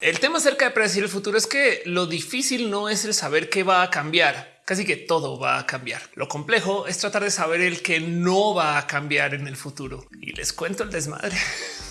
El tema acerca de predecir el futuro es que lo difícil no es el saber qué va a cambiar. Casi que todo va a cambiar. Lo complejo es tratar de saber el que no va a cambiar en el futuro. Y les cuento el desmadre.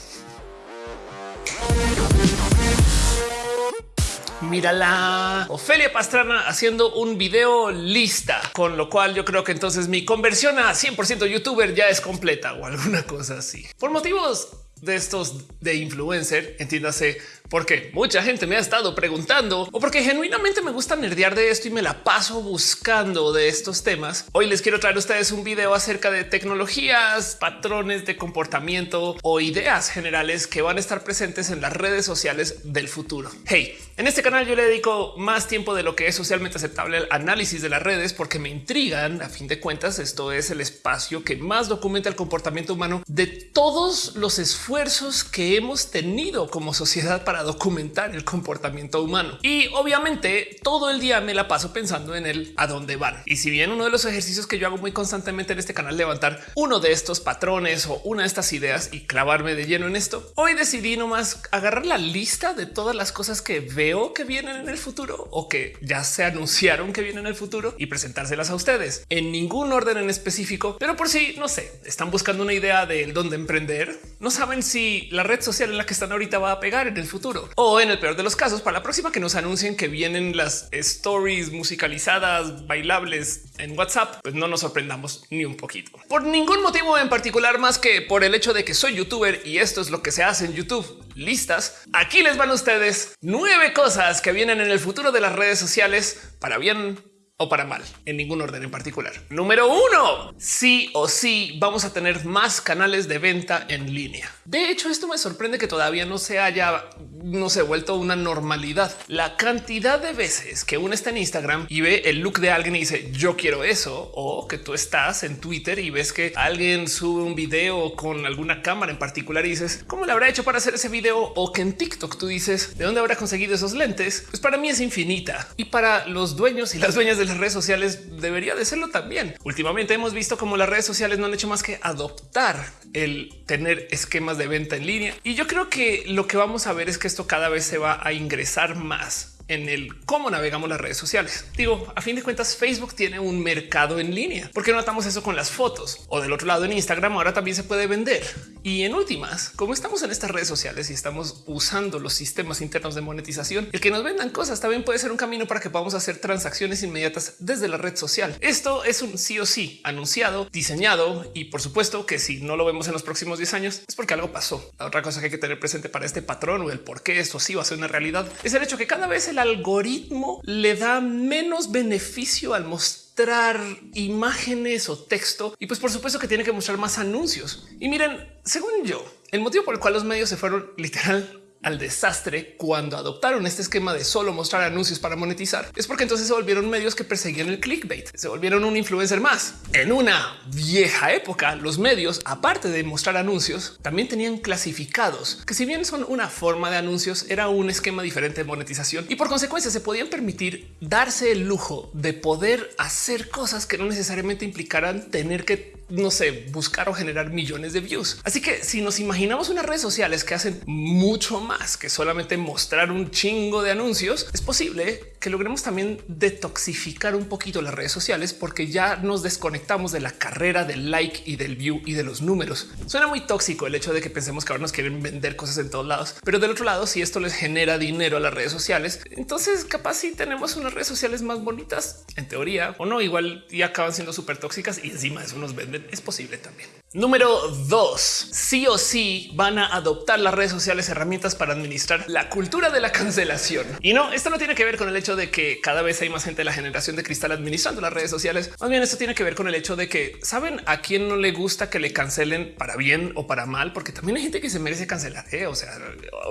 Mira la Ofelia Pastrana haciendo un video lista, con lo cual yo creo que entonces mi conversión a 100% youtuber ya es completa o alguna cosa así. Por motivos de estos de influencer, entiéndase porque mucha gente me ha estado preguntando o porque genuinamente me gusta nerdear de esto y me la paso buscando de estos temas. Hoy les quiero traer a ustedes un video acerca de tecnologías, patrones de comportamiento o ideas generales que van a estar presentes en las redes sociales del futuro. Hey, en este canal yo le dedico más tiempo de lo que es socialmente aceptable al análisis de las redes porque me intrigan. A fin de cuentas, esto es el espacio que más documenta el comportamiento humano de todos los esfuerzos que hemos tenido como sociedad para documentar el comportamiento humano. Y obviamente todo el día me la paso pensando en el a dónde van. Y si bien uno de los ejercicios que yo hago muy constantemente en este canal levantar uno de estos patrones o una de estas ideas y clavarme de lleno en esto, hoy decidí nomás agarrar la lista de todas las cosas que veo que vienen en el futuro o que ya se anunciaron que vienen en el futuro y presentárselas a ustedes en ningún orden en específico, pero por si no sé, están buscando una idea de dónde emprender, no saben si la red social en la que están ahorita va a pegar en el futuro o en el peor de los casos, para la próxima que nos anuncien que vienen las stories musicalizadas, bailables en WhatsApp, pues no nos sorprendamos ni un poquito. Por ningún motivo en particular más que por el hecho de que soy youtuber y esto es lo que se hace en YouTube. Listas. Aquí les van ustedes nueve cosas que vienen en el futuro de las redes sociales para bien o para mal, en ningún orden en particular. Número uno, sí o sí vamos a tener más canales de venta en línea. De hecho, esto me sorprende que todavía no se haya, no se vuelto una normalidad. La cantidad de veces que uno está en Instagram y ve el look de alguien y dice yo quiero eso, o que tú estás en Twitter y ves que alguien sube un video con alguna cámara en particular y dices cómo le habrá hecho para hacer ese video, o que en TikTok tú dices de dónde habrá conseguido esos lentes. Pues para mí es infinita y para los dueños y las dueñas de las redes sociales debería de serlo también. Últimamente hemos visto cómo las redes sociales no han hecho más que adoptar el tener esquemas de venta en línea. Y yo creo que lo que vamos a ver es que esto cada vez se va a ingresar más en el cómo navegamos las redes sociales. Digo, a fin de cuentas, Facebook tiene un mercado en línea. ¿Por qué no notamos eso con las fotos? O del otro lado en Instagram ahora también se puede vender. Y en últimas, como estamos en estas redes sociales y estamos usando los sistemas internos de monetización, el que nos vendan cosas también puede ser un camino para que podamos hacer transacciones inmediatas desde la red social. Esto es un sí o sí anunciado, diseñado y por supuesto que si no lo vemos en los próximos 10 años es porque algo pasó. La otra cosa que hay que tener presente para este patrón o el por qué esto sí va a ser una realidad es el hecho que cada vez el algoritmo le da menos beneficio al mostrar imágenes o texto y pues por supuesto que tiene que mostrar más anuncios. Y miren, según yo, el motivo por el cual los medios se fueron literal al desastre cuando adoptaron este esquema de solo mostrar anuncios para monetizar. Es porque entonces se volvieron medios que perseguían el clickbait, se volvieron un influencer más. En una vieja época, los medios, aparte de mostrar anuncios, también tenían clasificados, que si bien son una forma de anuncios, era un esquema diferente de monetización y por consecuencia se podían permitir darse el lujo de poder hacer cosas que no necesariamente implicaran tener que no sé, buscar o generar millones de views. Así que si nos imaginamos unas redes sociales que hacen mucho más que solamente mostrar un chingo de anuncios, es posible que logremos también detoxificar un poquito las redes sociales porque ya nos desconectamos de la carrera del like y del view y de los números. Suena muy tóxico el hecho de que pensemos que ahora nos quieren vender cosas en todos lados, pero del otro lado, si esto les genera dinero a las redes sociales, entonces capaz si tenemos unas redes sociales más bonitas en teoría o no, igual y acaban siendo súper tóxicas y encima eso nos venden. Es posible también. Número dos, sí o sí van a adoptar las redes sociales herramientas para administrar la cultura de la cancelación. Y no, esto no tiene que ver con el hecho de que cada vez hay más gente de la generación de cristal administrando las redes sociales. Más bien esto tiene que ver con el hecho de que saben a quién no le gusta que le cancelen para bien o para mal, porque también hay gente que se merece cancelar. ¿eh? O sea,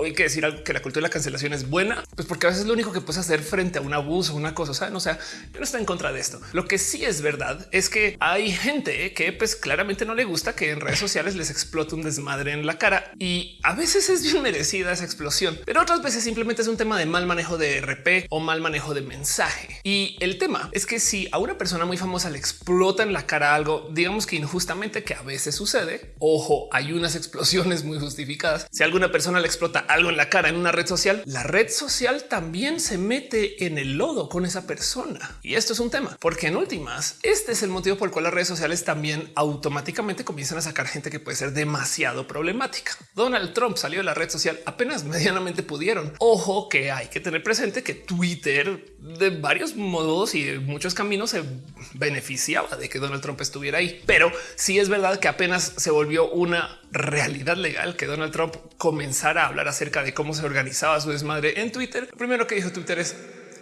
hay que decir que la cultura de la cancelación es buena, pues porque a veces es lo único que puedes hacer frente a un abuso, una cosa. ¿saben? O sea, yo no estoy en contra de esto. Lo que sí es verdad es que hay gente que pues claramente no le gusta que en redes sociales les explote un desmadre en la cara y a veces es bien merecida esa explosión, pero otras veces simplemente es un tema de mal manejo de RP o mal manejo de mensaje. Y el tema es que si a una persona muy famosa le explota en la cara algo, digamos que injustamente que a veces sucede, ojo, hay unas explosiones muy justificadas. Si alguna persona le explota algo en la cara en una red social, la red social también se mete en el lodo con esa persona. Y esto es un tema, porque en últimas, este es el motivo por el cual las redes sociales también automáticamente comienzan a sacar gente que puede ser demasiado problemática. Donald Trump salió de la red social apenas medianamente pudieron. Ojo que hay que tener presente que Twitter de varios modos y de muchos caminos se beneficiaba de que Donald Trump estuviera ahí. Pero sí es verdad que apenas se volvió una realidad legal que Donald Trump comenzara a hablar acerca de cómo se organizaba su desmadre en Twitter. Lo primero que dijo Twitter es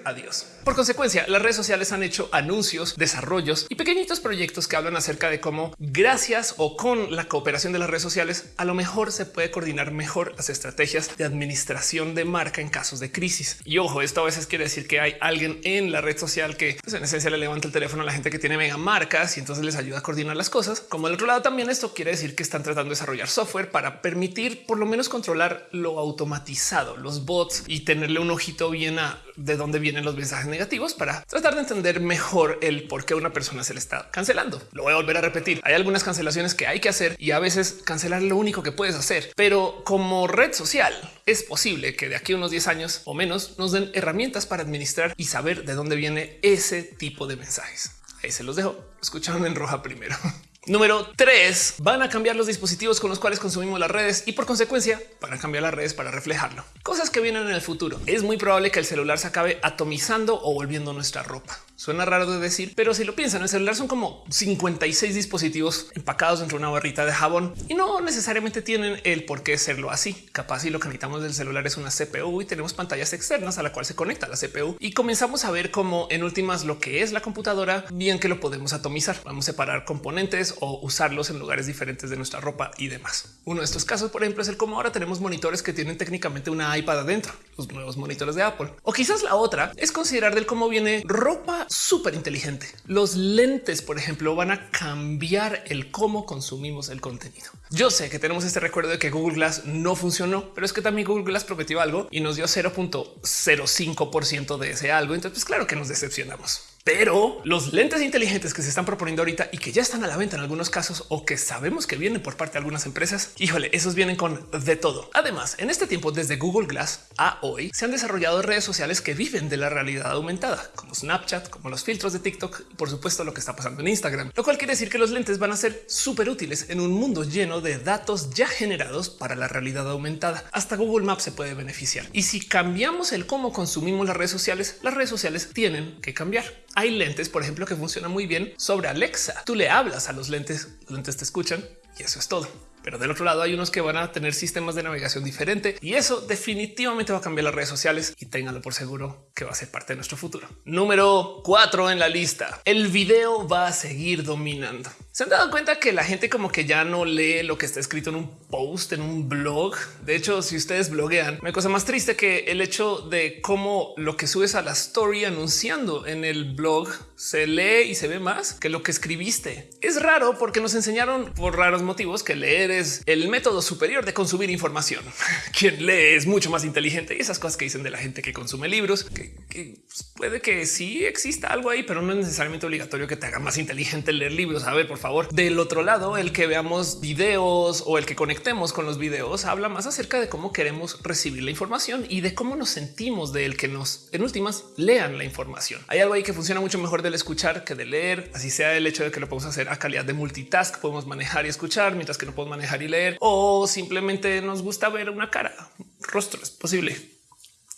Adiós. Por consecuencia, las redes sociales han hecho anuncios, desarrollos y pequeñitos proyectos que hablan acerca de cómo gracias o con la cooperación de las redes sociales, a lo mejor se puede coordinar mejor las estrategias de administración de marca en casos de crisis. Y ojo, esto a veces quiere decir que hay alguien en la red social que pues, en esencia le levanta el teléfono a la gente que tiene mega marcas y entonces les ayuda a coordinar las cosas. Como del otro lado también esto quiere decir que están tratando de desarrollar software para permitir por lo menos controlar lo automatizado, los bots y tenerle un ojito bien a de dónde vienen los mensajes negativos para tratar de entender mejor el por qué una persona se le está cancelando. Lo voy a volver a repetir. Hay algunas cancelaciones que hay que hacer y a veces cancelar lo único que puedes hacer, pero como red social es posible que de aquí a unos 10 años o menos nos den herramientas para administrar y saber de dónde viene ese tipo de mensajes. Ahí se los dejo. Escucharon en roja primero. Número tres, van a cambiar los dispositivos con los cuales consumimos las redes y por consecuencia van a cambiar las redes para reflejarlo. Cosas que vienen en el futuro. Es muy probable que el celular se acabe atomizando o volviendo nuestra ropa. Suena raro de decir, pero si lo piensan, el celular son como 56 dispositivos empacados dentro de una barrita de jabón y no necesariamente tienen el por qué serlo así. Capaz y lo que necesitamos del celular es una CPU y tenemos pantallas externas a la cual se conecta la CPU y comenzamos a ver cómo en últimas lo que es la computadora, bien que lo podemos atomizar. Vamos a separar componentes o usarlos en lugares diferentes de nuestra ropa y demás. Uno de estos casos, por ejemplo, es el cómo ahora tenemos monitores que tienen técnicamente una iPad adentro, los nuevos monitores de Apple. O quizás la otra es considerar del cómo viene ropa súper inteligente. Los lentes, por ejemplo, van a cambiar el cómo consumimos el contenido. Yo sé que tenemos este recuerdo de que Google Glass no funcionó, pero es que también Google Glass prometió algo y nos dio 0.05% de ese algo. Entonces, pues claro que nos decepcionamos. Pero los lentes inteligentes que se están proponiendo ahorita y que ya están a la venta en algunos casos o que sabemos que vienen por parte de algunas empresas, híjole, esos vienen con de todo. Además, en este tiempo, desde Google Glass a hoy, se han desarrollado redes sociales que viven de la realidad aumentada, como Snapchat, como los filtros de TikTok y por supuesto lo que está pasando en Instagram, lo cual quiere decir que los lentes van a ser súper útiles en un mundo lleno de datos ya generados para la realidad aumentada. Hasta Google Maps se puede beneficiar. Y si cambiamos el cómo consumimos las redes sociales, las redes sociales tienen que cambiar. Hay lentes, por ejemplo, que funcionan muy bien sobre Alexa. Tú le hablas a los lentes, los lentes te escuchan y eso es todo. Pero del otro lado hay unos que van a tener sistemas de navegación diferente y eso definitivamente va a cambiar las redes sociales y ténganlo por seguro que va a ser parte de nuestro futuro. Número cuatro en la lista. El video va a seguir dominando. Se han dado cuenta que la gente como que ya no lee lo que está escrito en un post, en un blog. De hecho, si ustedes bloguean, me cosa más triste que el hecho de cómo lo que subes a la story anunciando en el blog se lee y se ve más que lo que escribiste. Es raro porque nos enseñaron por raros motivos que leer es el método superior de consumir información. Quien lee es mucho más inteligente y esas cosas que dicen de la gente que consume libros, que, pues, puede que sí exista algo ahí, pero no es necesariamente obligatorio que te haga más inteligente leer libros. A ver, por favor. Del otro lado, el que veamos videos o el que conectemos con los videos habla más acerca de cómo queremos recibir la información y de cómo nos sentimos de el que nos en últimas lean la información. Hay algo ahí que funciona mucho mejor del escuchar que de leer, así sea el hecho de que lo podemos hacer a calidad de multitask, podemos manejar y escuchar mientras que no podemos manejar y leer o simplemente nos gusta ver una cara, rostro, es posible.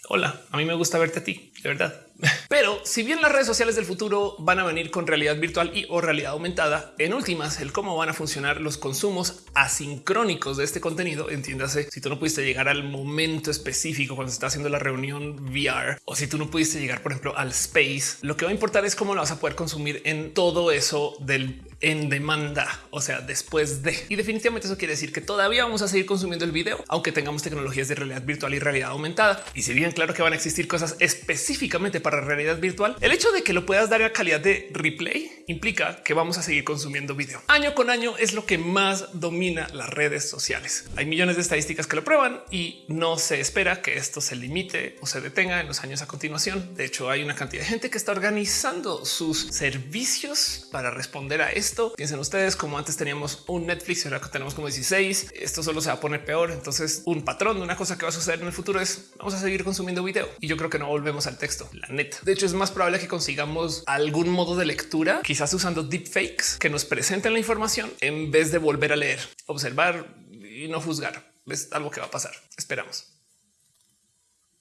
Hola, a mí me gusta verte a ti, de verdad. Pero si bien las redes sociales del futuro van a venir con realidad virtual y o realidad aumentada, en últimas, el cómo van a funcionar los consumos asincrónicos de este contenido, entiéndase, si tú no pudiste llegar al momento específico cuando se está haciendo la reunión VR o si tú no pudiste llegar, por ejemplo, al space, lo que va a importar es cómo lo vas a poder consumir en todo eso del en demanda, o sea, después de. Y definitivamente eso quiere decir que todavía vamos a seguir consumiendo el video, aunque tengamos tecnologías de realidad virtual y realidad aumentada. Y si bien claro que van a existir cosas específicamente para realidad virtual, el hecho de que lo puedas dar a calidad de replay implica que vamos a seguir consumiendo video. Año con año es lo que más domina las redes sociales. Hay millones de estadísticas que lo prueban y no se espera que esto se limite o se detenga en los años a continuación. De hecho, hay una cantidad de gente que está organizando sus servicios para responder a esto. Piensen ustedes como antes teníamos un Netflix y ahora tenemos como 16. Esto solo se va a poner peor. Entonces un patrón de una cosa que va a suceder en el futuro es vamos a seguir consumiendo video y yo creo que no volvemos al texto. La neta. De hecho, es más probable que consigamos algún modo de lectura, quizás usando deepfakes que nos presenten la información en vez de volver a leer, observar y no juzgar. Es algo que va a pasar. Esperamos.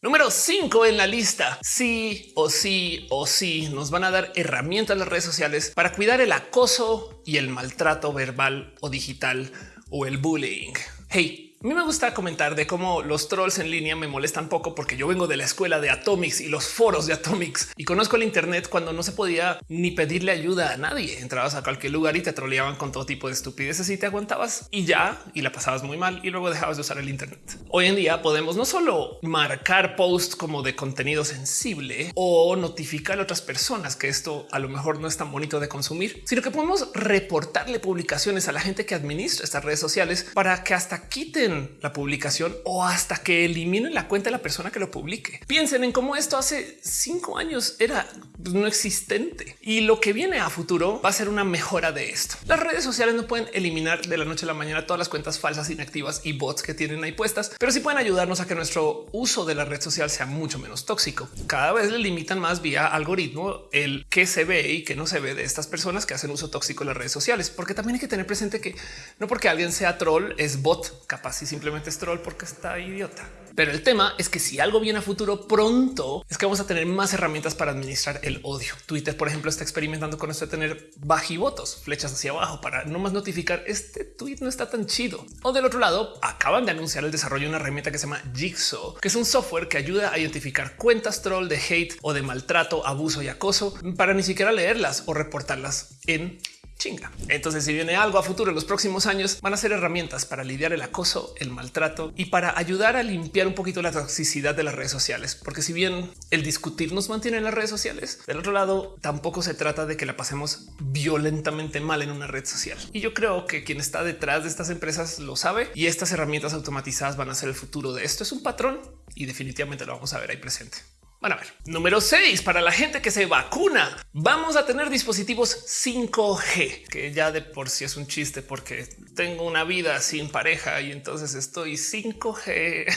Número 5 en la lista. Sí o sí o sí nos van a dar herramientas las redes sociales para cuidar el acoso y el maltrato verbal o digital o el bullying. Hey, a mí me gusta comentar de cómo los trolls en línea me molestan poco porque yo vengo de la escuela de Atomics y los foros de Atomics y conozco el Internet cuando no se podía ni pedirle ayuda a nadie. Entrabas a cualquier lugar y te troleaban con todo tipo de estupideces y te aguantabas y ya y la pasabas muy mal y luego dejabas de usar el Internet. Hoy en día podemos no solo marcar posts como de contenido sensible o notificar a otras personas que esto a lo mejor no es tan bonito de consumir, sino que podemos reportarle publicaciones a la gente que administra estas redes sociales para que hasta quiten la publicación o hasta que eliminen la cuenta de la persona que lo publique. Piensen en cómo esto hace cinco años era no existente y lo que viene a futuro va a ser una mejora de esto. Las redes sociales no pueden eliminar de la noche a la mañana todas las cuentas falsas, inactivas y bots que tienen ahí puestas, pero sí pueden ayudarnos a que nuestro uso de la red social sea mucho menos tóxico. Cada vez le limitan más vía algoritmo el que se ve y que no se ve de estas personas que hacen uso tóxico de las redes sociales, porque también hay que tener presente que no porque alguien sea troll es bot capaz si simplemente es troll porque está idiota. Pero el tema es que si algo viene a futuro pronto es que vamos a tener más herramientas para administrar el odio. Twitter, por ejemplo, está experimentando con esto de tener bajivotos, flechas hacia abajo para no más notificar este tweet no está tan chido. O del otro lado, acaban de anunciar el desarrollo de una herramienta que se llama Jigsaw, que es un software que ayuda a identificar cuentas troll de hate o de maltrato, abuso y acoso para ni siquiera leerlas o reportarlas en chinga. Entonces, si viene algo a futuro en los próximos años, van a ser herramientas para lidiar el acoso, el maltrato y para ayudar a limpiar un poquito la toxicidad de las redes sociales. Porque si bien el discutir nos mantiene en las redes sociales, del otro lado tampoco se trata de que la pasemos violentamente mal en una red social. Y yo creo que quien está detrás de estas empresas lo sabe y estas herramientas automatizadas van a ser el futuro de esto. Es un patrón y definitivamente lo vamos a ver ahí presente. Van a ver. Número 6 para la gente que se vacuna. Vamos a tener dispositivos 5G, que ya de por sí es un chiste porque tengo una vida sin pareja y entonces estoy 5G.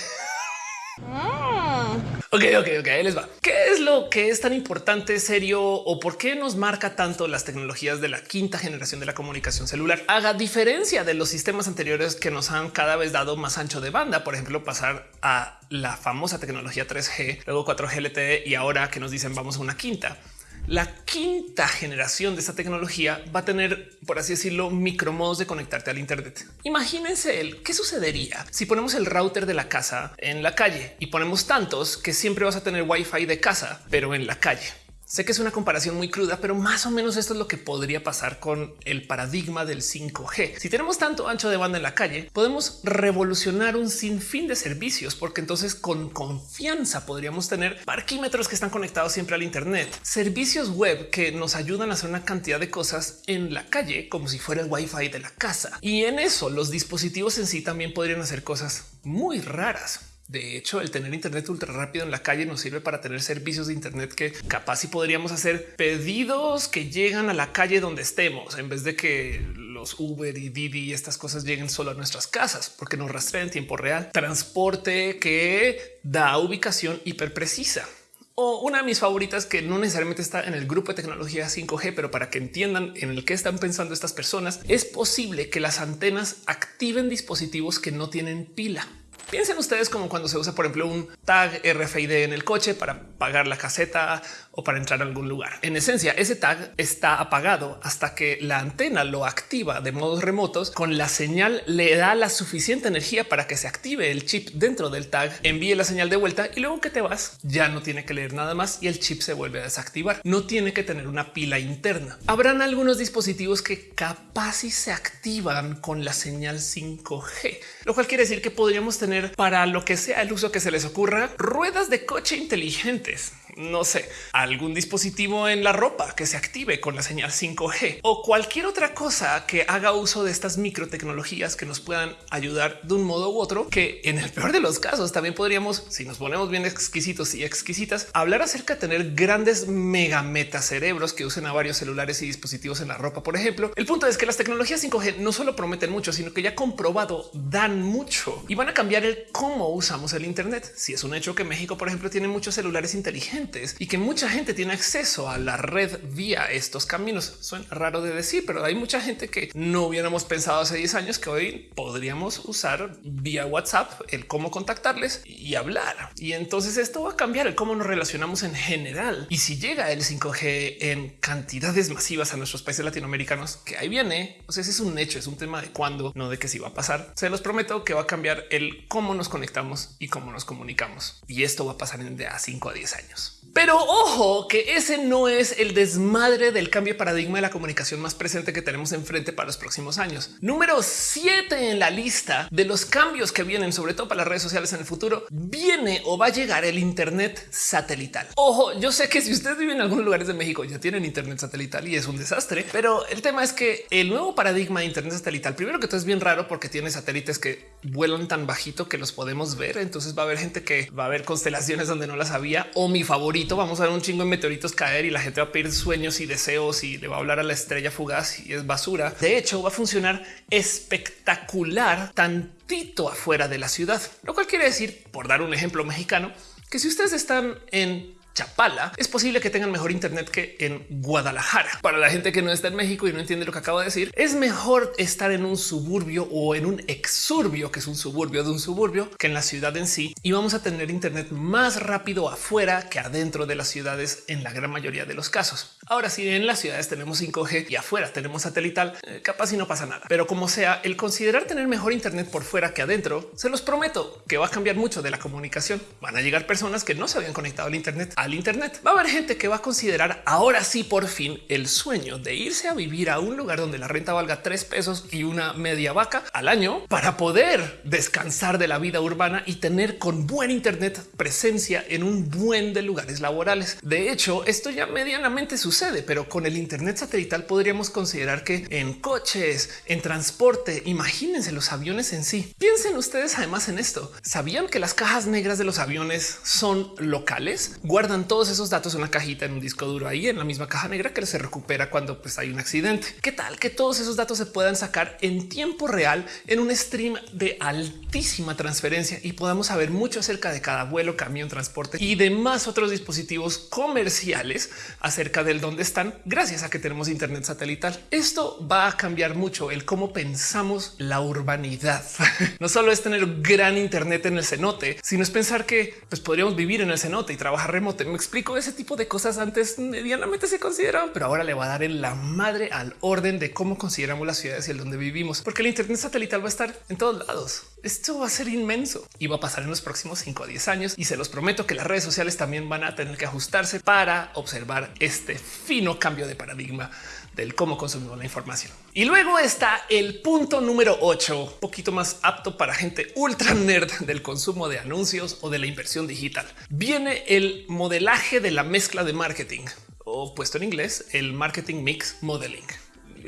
Ok, ok, ok, ahí les va. ¿Qué es lo que es tan importante, serio o por qué nos marca tanto las tecnologías de la quinta generación de la comunicación celular? Haga diferencia de los sistemas anteriores que nos han cada vez dado más ancho de banda, por ejemplo, pasar a la famosa tecnología 3G, luego 4G LTE y ahora que nos dicen vamos a una quinta. La quinta generación de esta tecnología va a tener, por así decirlo, micromodos de conectarte al Internet. Imagínense el qué sucedería si ponemos el router de la casa en la calle y ponemos tantos que siempre vas a tener wifi de casa, pero en la calle. Sé que es una comparación muy cruda, pero más o menos esto es lo que podría pasar con el paradigma del 5G. Si tenemos tanto ancho de banda en la calle, podemos revolucionar un sinfín de servicios, porque entonces con confianza podríamos tener parquímetros que están conectados siempre al Internet, servicios web que nos ayudan a hacer una cantidad de cosas en la calle, como si fuera el Wi-Fi de la casa. Y en eso los dispositivos en sí también podrían hacer cosas muy raras. De hecho, el tener Internet ultra rápido en la calle nos sirve para tener servicios de Internet que capaz si podríamos hacer pedidos que llegan a la calle donde estemos en vez de que los Uber y Didi y estas cosas lleguen solo a nuestras casas porque nos rastrean en tiempo real. Transporte que da ubicación hiper precisa o una de mis favoritas que no necesariamente está en el grupo de tecnología 5G, pero para que entiendan en el que están pensando estas personas, es posible que las antenas activen dispositivos que no tienen pila. Piensen ustedes como cuando se usa, por ejemplo, un tag RFID en el coche para pagar la caseta o para entrar a algún lugar. En esencia, ese tag está apagado hasta que la antena lo activa de modos remotos con la señal le da la suficiente energía para que se active el chip dentro del tag, envíe la señal de vuelta y luego que te vas ya no tiene que leer nada más y el chip se vuelve a desactivar. No tiene que tener una pila interna. Habrán algunos dispositivos que capaz y se activan con la señal 5G, lo cual quiere decir que podríamos tener para lo que sea el uso que se les ocurra ruedas de coche inteligentes no sé, algún dispositivo en la ropa que se active con la señal 5G o cualquier otra cosa que haga uso de estas microtecnologías que nos puedan ayudar de un modo u otro, que en el peor de los casos también podríamos, si nos ponemos bien exquisitos y exquisitas, hablar acerca de tener grandes mega metacerebros que usen a varios celulares y dispositivos en la ropa, por ejemplo. El punto es que las tecnologías 5G no solo prometen mucho, sino que ya comprobado dan mucho y van a cambiar el cómo usamos el Internet. Si es un hecho que México, por ejemplo, tiene muchos celulares inteligentes y que mucha gente tiene acceso a la red vía estos caminos. Suena raro de decir, pero hay mucha gente que no hubiéramos pensado hace 10 años que hoy podríamos usar vía WhatsApp el cómo contactarles y hablar. Y entonces esto va a cambiar el cómo nos relacionamos en general. Y si llega el 5G en cantidades masivas a nuestros países latinoamericanos, que ahí viene, o sea, ese es un hecho, es un tema de cuándo, no de que si va a pasar. Se los prometo que va a cambiar el cómo nos conectamos y cómo nos comunicamos. Y esto va a pasar en de a 5 a 10 años. Pero ojo que ese no es el desmadre del cambio de paradigma de la comunicación más presente que tenemos enfrente para los próximos años. Número 7 en la lista de los cambios que vienen, sobre todo para las redes sociales en el futuro, viene o va a llegar el Internet satelital. Ojo, yo sé que si ustedes viven en algunos lugares de México ya tienen Internet satelital y es un desastre, pero el tema es que el nuevo paradigma de Internet satelital, primero que todo es bien raro porque tiene satélites que vuelan tan bajito que los podemos ver. Entonces va a haber gente que va a ver constelaciones donde no las había o mi favorito vamos a ver un chingo de meteoritos caer y la gente va a pedir sueños y deseos y le va a hablar a la estrella fugaz y es basura. De hecho, va a funcionar espectacular tantito afuera de la ciudad, lo cual quiere decir, por dar un ejemplo mexicano, que si ustedes están en Chapala, es posible que tengan mejor Internet que en Guadalajara. Para la gente que no está en México y no entiende lo que acabo de decir, es mejor estar en un suburbio o en un exurbio, que es un suburbio de un suburbio, que en la ciudad en sí. Y vamos a tener Internet más rápido afuera que adentro de las ciudades en la gran mayoría de los casos. Ahora, si en las ciudades tenemos 5G y afuera tenemos satelital, eh, capaz y no pasa nada. Pero como sea, el considerar tener mejor Internet por fuera que adentro, se los prometo que va a cambiar mucho de la comunicación. Van a llegar personas que no se habían conectado al Internet al Internet. Va a haber gente que va a considerar ahora sí por fin el sueño de irse a vivir a un lugar donde la renta valga tres pesos y una media vaca al año para poder descansar de la vida urbana y tener con buen Internet presencia en un buen de lugares laborales. De hecho, esto ya medianamente sucede, pero con el Internet satelital podríamos considerar que en coches, en transporte, imagínense los aviones en sí. Piensen ustedes además en esto. ¿Sabían que las cajas negras de los aviones son locales? Guardan todos esos datos en una cajita en un disco duro ahí en la misma caja negra que se recupera cuando pues, hay un accidente. ¿Qué tal que todos esos datos se puedan sacar en tiempo real en un stream de altísima transferencia y podamos saber mucho acerca de cada vuelo, camión, transporte y demás otros dispositivos comerciales acerca del dónde están gracias a que tenemos internet satelital? Esto va a cambiar mucho el cómo pensamos la urbanidad. no solo es tener gran internet en el cenote, sino es pensar que pues, podríamos vivir en el cenote y trabajar remoto me explico ese tipo de cosas antes medianamente se consideraban, pero ahora le va a dar en la madre al orden de cómo consideramos las ciudades y el donde vivimos, porque el Internet satelital va a estar en todos lados. Esto va a ser inmenso y va a pasar en los próximos 5 a 10 años y se los prometo que las redes sociales también van a tener que ajustarse para observar este fino cambio de paradigma del cómo consumimos la información. Y luego está el punto número 8, poquito más apto para gente ultra nerd del consumo de anuncios o de la inversión digital. Viene el modelaje de la mezcla de marketing o puesto en inglés, el marketing mix modeling.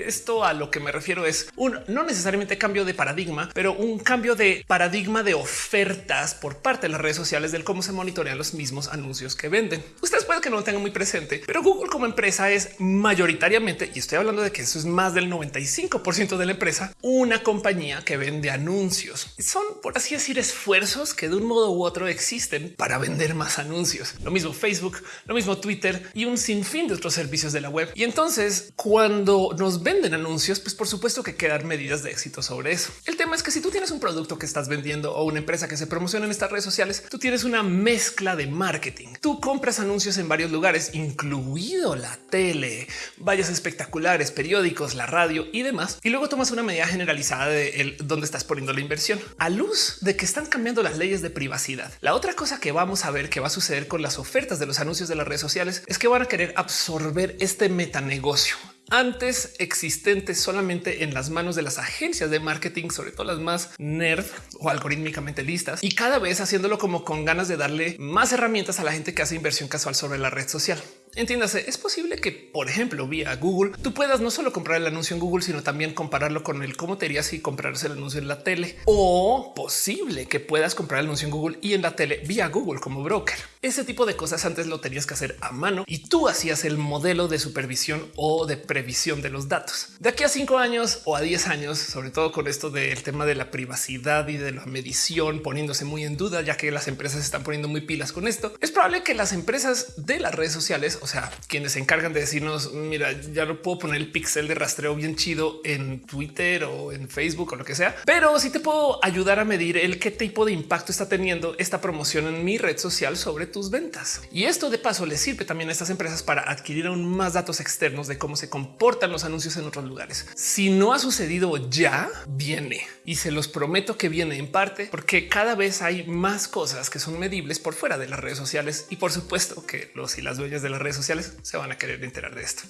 Esto a lo que me refiero es un no necesariamente cambio de paradigma, pero un cambio de paradigma de ofertas por parte de las redes sociales del cómo se monitorean los mismos anuncios que venden. Ustedes pueden que no lo tengan muy presente, pero Google como empresa es mayoritariamente, y estoy hablando de que eso es más del 95% de la empresa, una compañía que vende anuncios. Son, por así decir, esfuerzos que de un modo u otro existen para vender más anuncios. Lo mismo Facebook, lo mismo Twitter y un sinfín de otros servicios de la web. Y entonces cuando nos ven venden anuncios, pues por supuesto que quedan medidas de éxito sobre eso. El tema es que si tú tienes un producto que estás vendiendo o una empresa que se promociona en estas redes sociales, tú tienes una mezcla de marketing. Tú compras anuncios en varios lugares, incluido la tele, vallas espectaculares, periódicos, la radio y demás. Y luego tomas una medida generalizada de dónde estás poniendo la inversión a luz de que están cambiando las leyes de privacidad. La otra cosa que vamos a ver que va a suceder con las ofertas de los anuncios de las redes sociales es que van a querer absorber este metanegocio antes existentes solamente en las manos de las agencias de marketing, sobre todo las más nerd o algorítmicamente listas, y cada vez haciéndolo como con ganas de darle más herramientas a la gente que hace inversión casual sobre la red social. Entiéndase, es posible que, por ejemplo, vía Google, tú puedas no solo comprar el anuncio en Google, sino también compararlo con el cómo te harías si comprarse el anuncio en la tele o posible que puedas comprar el anuncio en Google y en la tele vía Google como broker. Ese tipo de cosas antes lo tenías que hacer a mano y tú hacías el modelo de supervisión o de previsión de los datos. De aquí a cinco años o a 10 años, sobre todo con esto del tema de la privacidad y de la medición poniéndose muy en duda, ya que las empresas están poniendo muy pilas con esto, es probable que las empresas de las redes sociales o sea, quienes se encargan de decirnos, mira, ya no puedo poner el pixel de rastreo bien chido en Twitter o en Facebook o lo que sea, pero sí te puedo ayudar a medir el qué tipo de impacto está teniendo esta promoción en mi red social sobre tus ventas. Y esto de paso le sirve también a estas empresas para adquirir aún más datos externos de cómo se comportan los anuncios en otros lugares. Si no ha sucedido ya, viene y se los prometo que viene en parte porque cada vez hay más cosas que son medibles por fuera de las redes sociales y por supuesto que los y las dueñas de las redes sociales se van a querer enterar de esto.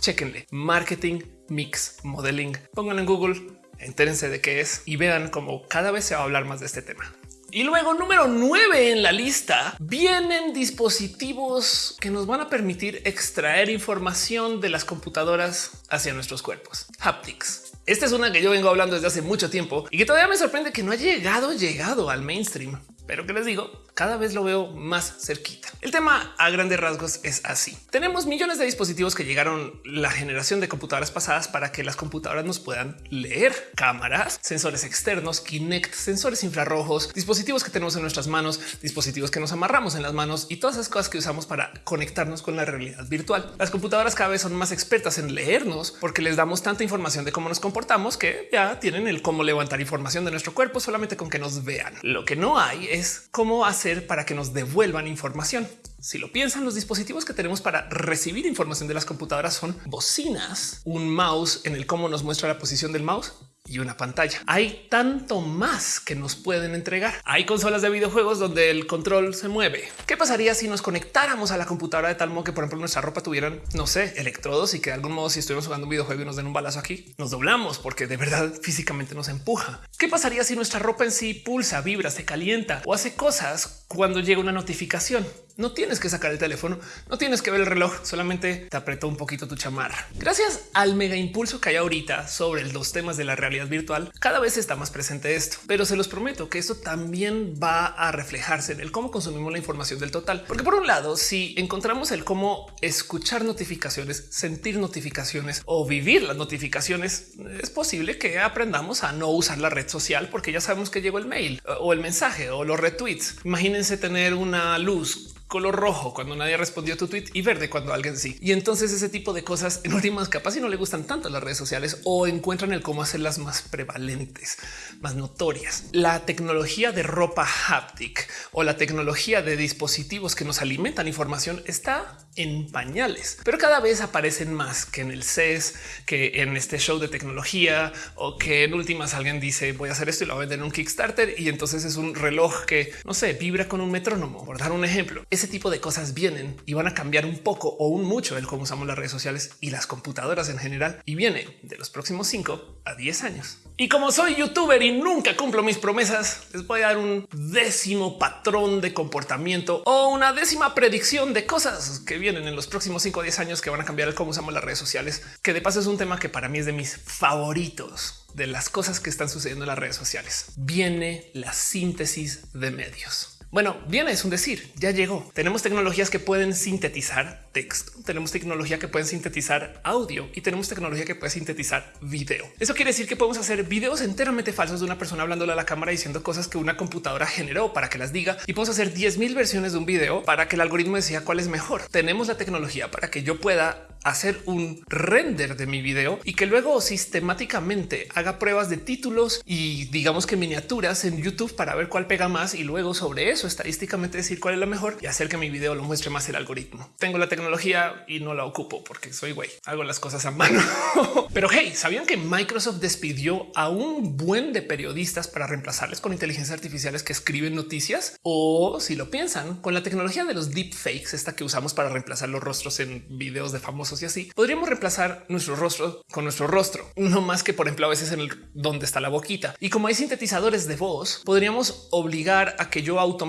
Chequenle marketing, mix, modeling, pónganlo en Google, entérense de qué es y vean cómo cada vez se va a hablar más de este tema. Y luego número 9 en la lista vienen dispositivos que nos van a permitir extraer información de las computadoras hacia nuestros cuerpos. Haptics. Esta es una que yo vengo hablando desde hace mucho tiempo y que todavía me sorprende que no ha llegado, llegado al mainstream pero que les digo, cada vez lo veo más cerquita. El tema a grandes rasgos es así. Tenemos millones de dispositivos que llegaron la generación de computadoras pasadas para que las computadoras nos puedan leer cámaras, sensores externos, Kinect, sensores infrarrojos, dispositivos que tenemos en nuestras manos, dispositivos que nos amarramos en las manos y todas esas cosas que usamos para conectarnos con la realidad virtual. Las computadoras cada vez son más expertas en leernos porque les damos tanta información de cómo nos comportamos que ya tienen el cómo levantar información de nuestro cuerpo solamente con que nos vean. Lo que no hay es cómo hacer para que nos devuelvan información. Si lo piensan, los dispositivos que tenemos para recibir información de las computadoras son bocinas, un mouse en el cómo nos muestra la posición del mouse y una pantalla. Hay tanto más que nos pueden entregar. Hay consolas de videojuegos donde el control se mueve. ¿Qué pasaría si nos conectáramos a la computadora de tal modo que, por ejemplo, nuestra ropa tuvieran, no sé, electrodos y que de algún modo, si estuvimos jugando un videojuego y nos den un balazo aquí, nos doblamos porque de verdad físicamente nos empuja? ¿Qué pasaría si nuestra ropa en sí pulsa, vibra, se calienta o hace cosas cuando llega una notificación? No tienes que sacar el teléfono, no tienes que ver el reloj, solamente te apretó un poquito tu chamarra. Gracias al mega impulso que hay ahorita sobre los temas de la realidad virtual, cada vez está más presente esto, pero se los prometo que esto también va a reflejarse en el cómo consumimos la información del total. Porque por un lado, si encontramos el cómo escuchar notificaciones, sentir notificaciones o vivir las notificaciones, es posible que aprendamos a no usar la red social porque ya sabemos que llegó el mail o el mensaje o los retweets. Imagínense tener una luz color rojo cuando nadie respondió a tu tweet y verde cuando alguien sí. Y entonces ese tipo de cosas en últimas capaz y no le gustan tanto las redes sociales o encuentran el cómo hacerlas más prevalentes, más notorias. La tecnología de ropa haptic o la tecnología de dispositivos que nos alimentan información está en pañales, pero cada vez aparecen más que en el CES, que en este show de tecnología o que en últimas alguien dice voy a hacer esto y lo voy a vender en un Kickstarter y entonces es un reloj que no sé, vibra con un metrónomo. Por dar un ejemplo, ese tipo de cosas vienen y van a cambiar un poco o un mucho el cómo usamos las redes sociales y las computadoras en general y viene de los próximos 5 a 10 años. Y como soy youtuber y nunca cumplo mis promesas, les voy a dar un décimo patrón de comportamiento o una décima predicción de cosas que vienen en los próximos 5 o 10 años que van a cambiar el cómo usamos las redes sociales, que de paso es un tema que para mí es de mis favoritos de las cosas que están sucediendo en las redes sociales. Viene la síntesis de medios. Bueno, bien es un decir, ya llegó. Tenemos tecnologías que pueden sintetizar texto, tenemos tecnología que pueden sintetizar audio y tenemos tecnología que puede sintetizar video. Eso quiere decir que podemos hacer videos enteramente falsos de una persona hablándole a la cámara diciendo cosas que una computadora generó para que las diga y podemos hacer 10 mil versiones de un video para que el algoritmo decida cuál es mejor. Tenemos la tecnología para que yo pueda hacer un render de mi video y que luego sistemáticamente haga pruebas de títulos y digamos que miniaturas en YouTube para ver cuál pega más y luego sobre eso estadísticamente decir cuál es la mejor y hacer que mi video lo muestre más el algoritmo. Tengo la tecnología y no la ocupo porque soy güey, hago las cosas a mano. Pero hey, ¿sabían que Microsoft despidió a un buen de periodistas para reemplazarles con inteligencias artificiales que escriben noticias? O si lo piensan, con la tecnología de los deepfakes, esta que usamos para reemplazar los rostros en videos de famosos y así, podríamos reemplazar nuestro rostro con nuestro rostro, no más que por ejemplo a veces en el donde está la boquita. Y como hay sintetizadores de voz, podríamos obligar a que yo automáticamente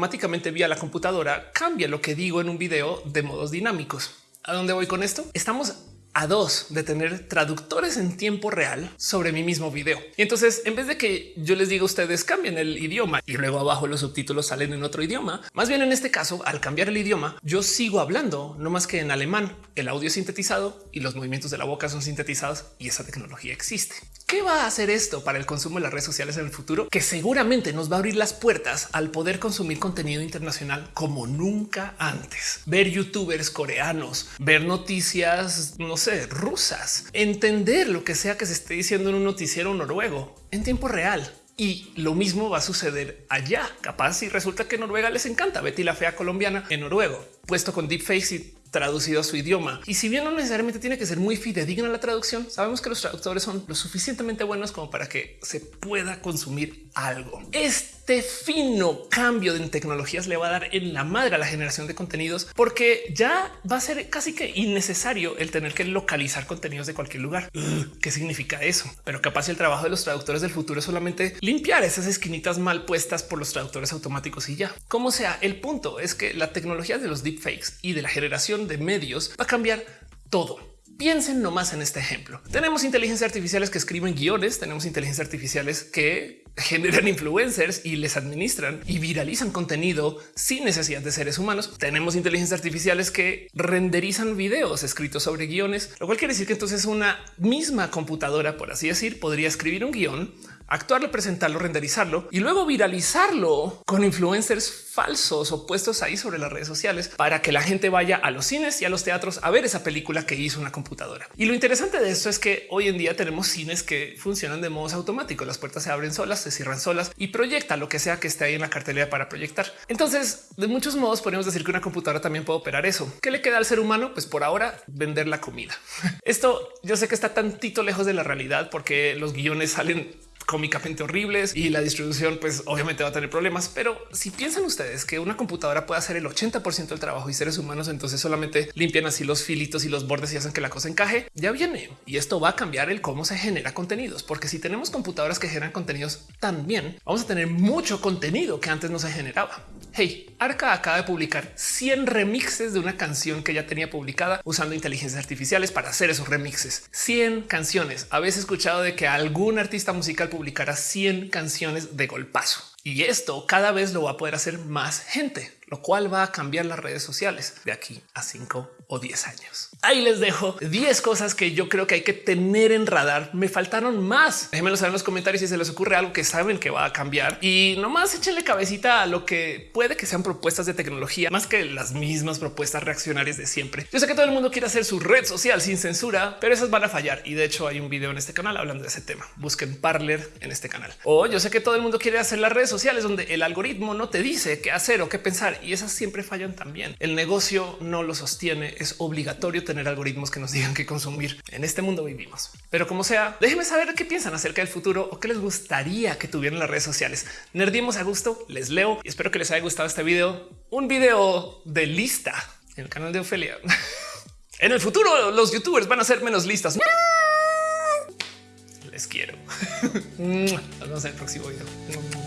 vía la computadora cambie lo que digo en un video de modos dinámicos. ¿A dónde voy con esto? Estamos a dos de tener traductores en tiempo real sobre mi mismo video. Y entonces, en vez de que yo les diga a ustedes cambien el idioma y luego abajo los subtítulos salen en otro idioma, más bien en este caso, al cambiar el idioma, yo sigo hablando, no más que en alemán. El audio es sintetizado y los movimientos de la boca son sintetizados y esa tecnología existe. ¿Qué va a hacer esto para el consumo de las redes sociales en el futuro? Que seguramente nos va a abrir las puertas al poder consumir contenido internacional como nunca antes. Ver youtubers coreanos, ver noticias, no sé, rusas, entender lo que sea que se esté diciendo en un noticiero noruego en tiempo real. Y lo mismo va a suceder allá. Capaz si resulta que Noruega les encanta Betty la fea colombiana en noruego, puesto con deepfakes y traducido a su idioma. Y si bien no necesariamente tiene que ser muy fidedigna la traducción, sabemos que los traductores son lo suficientemente buenos como para que se pueda consumir algo. Este fino cambio en tecnologías le va a dar en la madre a la generación de contenidos porque ya va a ser casi que innecesario el tener que localizar contenidos de cualquier lugar. ¿Qué significa eso? Pero capaz el trabajo de los traductores del futuro es solamente limpiar esas esquinitas mal puestas por los traductores automáticos y ya. Como sea, el punto es que la tecnología de los deepfakes y de la generación de medios va a cambiar todo. Piensen nomás en este ejemplo. Tenemos inteligencias artificiales que escriben guiones, tenemos inteligencias artificiales que generan influencers y les administran y viralizan contenido sin necesidad de seres humanos. Tenemos inteligencias artificiales que renderizan videos escritos sobre guiones, lo cual quiere decir que entonces una misma computadora, por así decir, podría escribir un guion actuarlo, presentarlo, renderizarlo y luego viralizarlo con influencers falsos o puestos ahí sobre las redes sociales para que la gente vaya a los cines y a los teatros a ver esa película que hizo una computadora. Y lo interesante de esto es que hoy en día tenemos cines que funcionan de modos automáticos. Las puertas se abren solas, se cierran solas y proyecta lo que sea que esté ahí en la cartelera para proyectar. Entonces, de muchos modos podemos decir que una computadora también puede operar eso. ¿Qué le queda al ser humano? Pues por ahora vender la comida. Esto yo sé que está tantito lejos de la realidad porque los guiones salen cómicamente horribles y la distribución pues obviamente va a tener problemas. Pero si piensan ustedes que una computadora puede hacer el 80% del trabajo y seres humanos entonces solamente limpian así los filitos y los bordes y hacen que la cosa encaje, ya viene. Y esto va a cambiar el cómo se genera contenidos, porque si tenemos computadoras que generan contenidos también, vamos a tener mucho contenido que antes no se generaba. Hey, Arca acaba de publicar 100 remixes de una canción que ya tenía publicada usando inteligencias artificiales para hacer esos remixes. 100 canciones. Habéis escuchado de que algún artista musical publicara 100 canciones de golpazo. Y esto cada vez lo va a poder hacer más gente, lo cual va a cambiar las redes sociales de aquí a 5 o 10 años. Ahí les dejo 10 cosas que yo creo que hay que tener en radar. Me faltaron más. Déjenmelo saber en los comentarios si se les ocurre algo que saben que va a cambiar y nomás échenle cabecita a lo que puede que sean propuestas de tecnología más que las mismas propuestas reaccionarias de siempre. Yo sé que todo el mundo quiere hacer su red social sin censura, pero esas van a fallar. Y de hecho hay un video en este canal hablando de ese tema. Busquen Parler en este canal. O yo sé que todo el mundo quiere hacer las redes sociales donde el algoritmo no te dice qué hacer o qué pensar y esas siempre fallan también. El negocio no lo sostiene. Es obligatorio tener algoritmos que nos digan qué consumir. En este mundo vivimos. Pero como sea, déjenme saber qué piensan acerca del futuro o qué les gustaría que tuvieran las redes sociales. Nerdimos a gusto, les leo y espero que les haya gustado este video. Un video de lista en el canal de Ofelia. en el futuro los youtubers van a ser menos listas. Les quiero. Nos vemos en el próximo video.